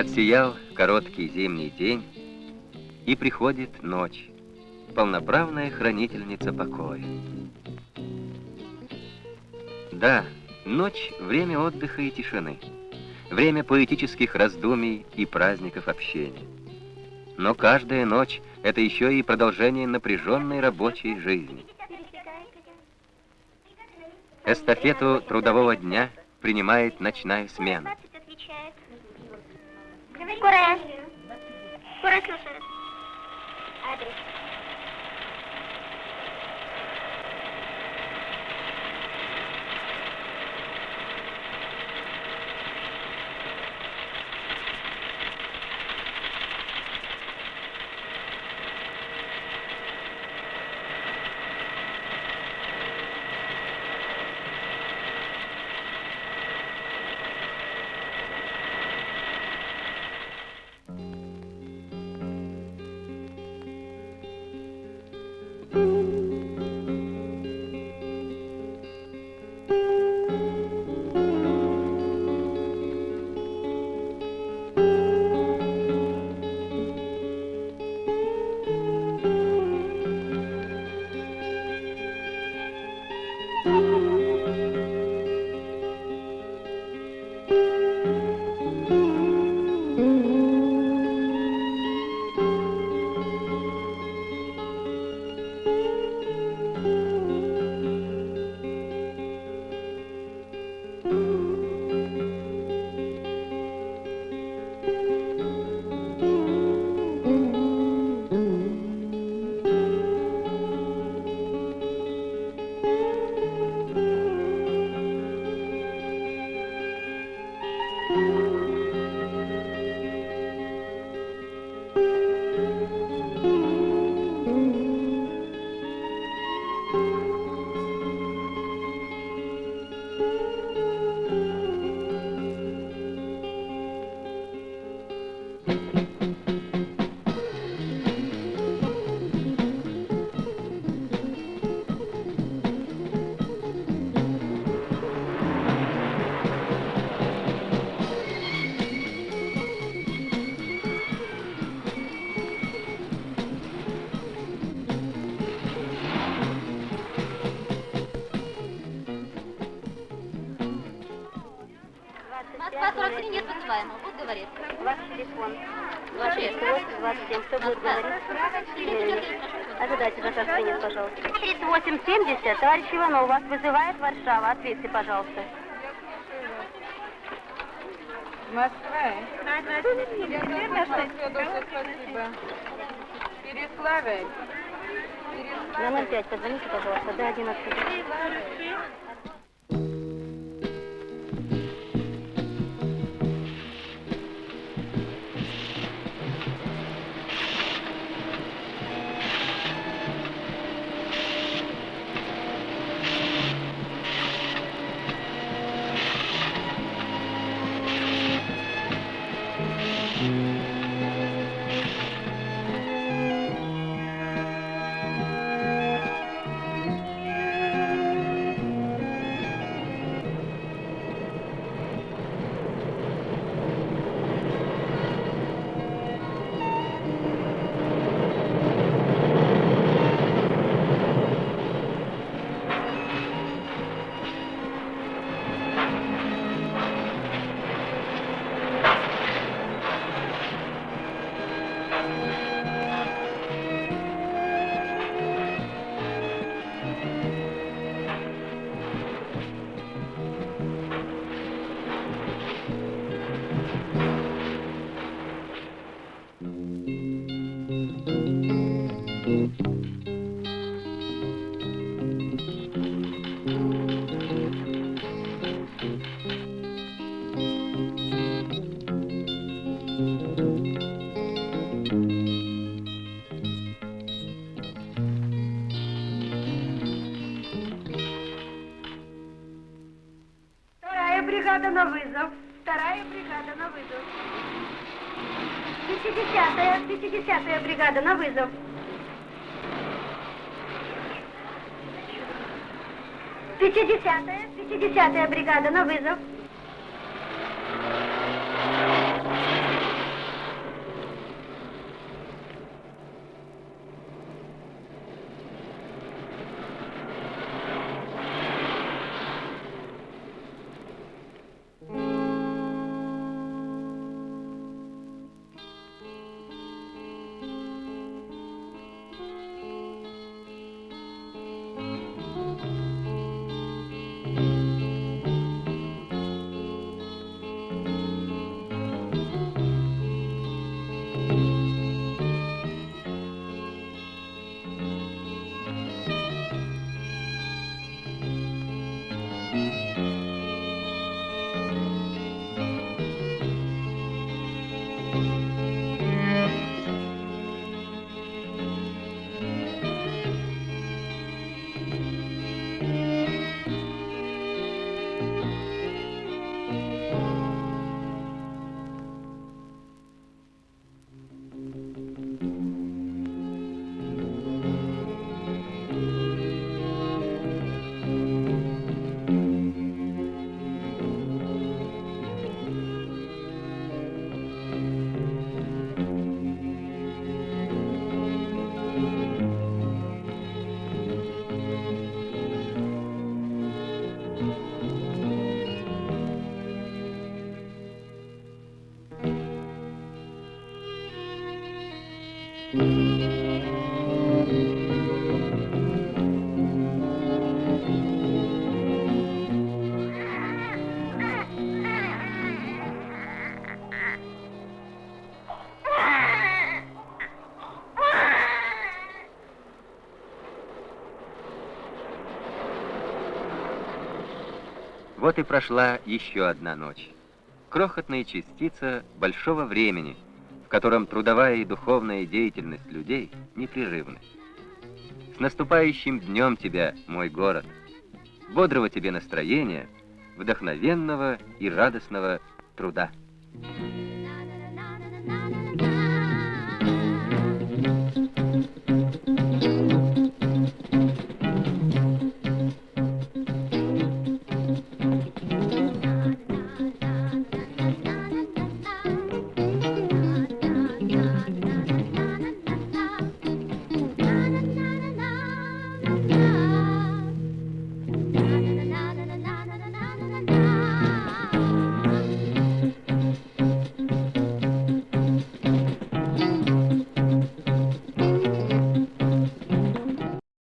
Отсиял короткий зимний день, и приходит ночь, полноправная хранительница покоя. Да, ночь — время отдыха и тишины, время поэтических раздумий и праздников общения. Но каждая ночь — это еще и продолжение напряженной рабочей жизни. Эстафету трудового дня принимает ночная смена. Cora. Cora, que Thank mm -hmm. you. 43 нет вызываемого. Будь говорит. Ваш телефон. 26. 27. Кто будет говорить? Ожидайте до нет, пожалуйста. 3870. Товарищ Иванов, вас вызывает Варшава. Ответьте, пожалуйста. Москва? Спасибо. Переславль. На 05 позвоните, пожалуйста, до 11. бригада на вызов. Вторая бригада на вызов. 50-я, 50-я бригада на вызов. Пятидесятая, пятидесятая бригада на вызов. Вот и прошла еще одна ночь. Крохотная частица большого времени, в котором трудовая и духовная деятельность людей непрерывны. С наступающим днем тебя, мой город! Бодрого тебе настроения, вдохновенного и радостного труда! Thank you.